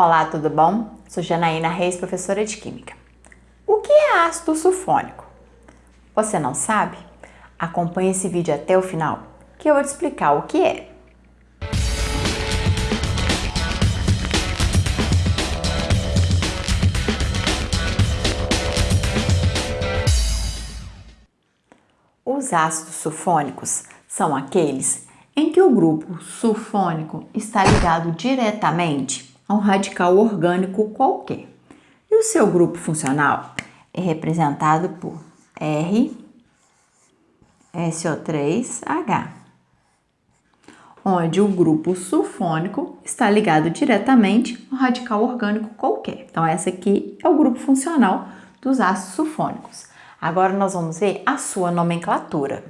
Olá, tudo bom? Sou Janaína Reis, professora de Química. O que é ácido sulfônico? Você não sabe? Acompanhe esse vídeo até o final, que eu vou te explicar o que é. Os ácidos sulfônicos são aqueles em que o grupo sulfônico está ligado diretamente a um radical orgânico qualquer. E o seu grupo funcional é representado por R, SO3H, onde o grupo sulfônico está ligado diretamente a um radical orgânico qualquer. Então, essa aqui é o grupo funcional dos ácidos sulfônicos. Agora, nós vamos ver a sua nomenclatura.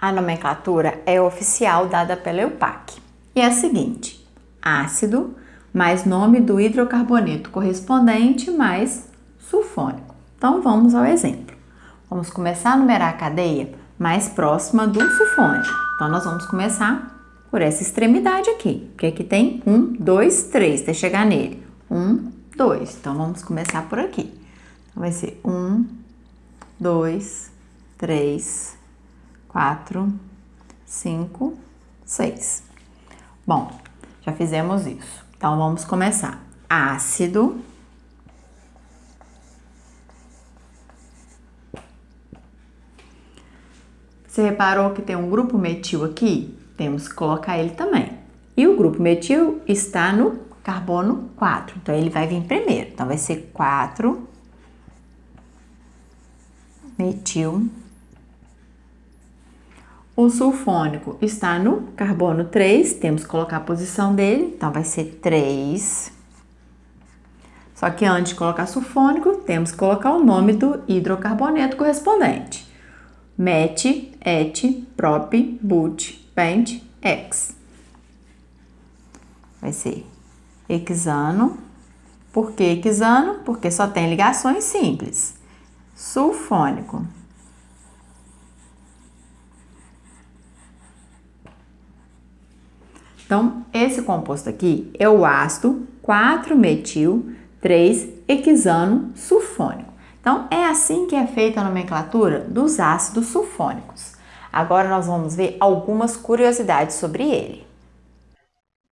A nomenclatura é oficial dada pela EUPAC e é a seguinte: ácido mais nome do hidrocarboneto correspondente mais sulfônico. Então vamos ao exemplo. Vamos começar a numerar a cadeia mais próxima do sulfônico. Então nós vamos começar por essa extremidade aqui, porque aqui tem um, dois, três, até chegar nele. Um, dois. Então vamos começar por aqui. Então vai ser um, dois, três, quatro, cinco, seis. Bom, já fizemos isso. Então, vamos começar. Ácido. Você reparou que tem um grupo metil aqui? Temos que colocar ele também. E o grupo metil está no carbono 4. Então, ele vai vir primeiro. Então, vai ser 4 metil o sulfônico está no carbono 3, temos que colocar a posição dele, então vai ser 3. Só que antes de colocar sulfônico, temos que colocar o nome do hidrocarboneto correspondente. Met, et, prop, but, pent, ex. Vai ser hexano. Por que hexano? Porque só tem ligações simples. Sulfônico. Então, esse composto aqui é o ácido 4-metil 3-hexano sulfônico. Então, é assim que é feita a nomenclatura dos ácidos sulfônicos. Agora nós vamos ver algumas curiosidades sobre ele.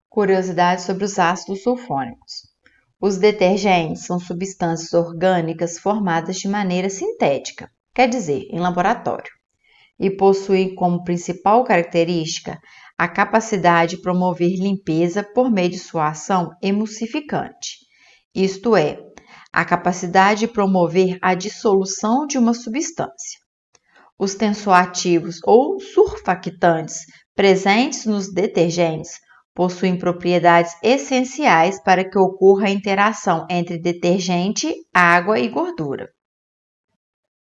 Curiosidades sobre os ácidos sulfônicos. Os detergentes são substâncias orgânicas formadas de maneira sintética, quer dizer, em laboratório, e possuem como principal característica a capacidade de promover limpeza por meio de sua ação emulsificante, isto é, a capacidade de promover a dissolução de uma substância. Os tensoativos ou surfactantes presentes nos detergentes possuem propriedades essenciais para que ocorra a interação entre detergente, água e gordura.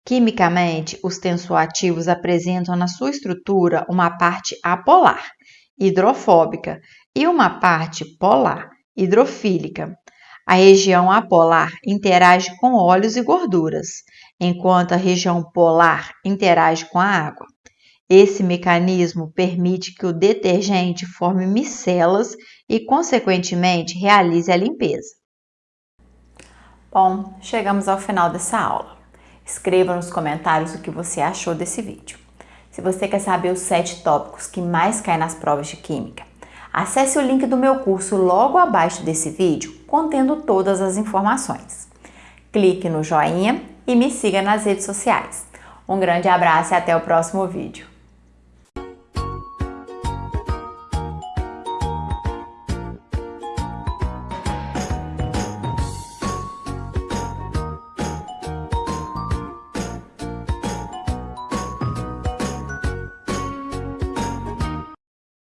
Quimicamente, os tensoativos apresentam na sua estrutura uma parte apolar, hidrofóbica, e uma parte polar, hidrofílica. A região apolar interage com óleos e gorduras, enquanto a região polar interage com a água. Esse mecanismo permite que o detergente forme micelas e, consequentemente, realize a limpeza. Bom, chegamos ao final dessa aula. Escreva nos comentários o que você achou desse vídeo. Se você quer saber os 7 tópicos que mais caem nas provas de Química, acesse o link do meu curso logo abaixo desse vídeo, contendo todas as informações. Clique no joinha e me siga nas redes sociais. Um grande abraço e até o próximo vídeo.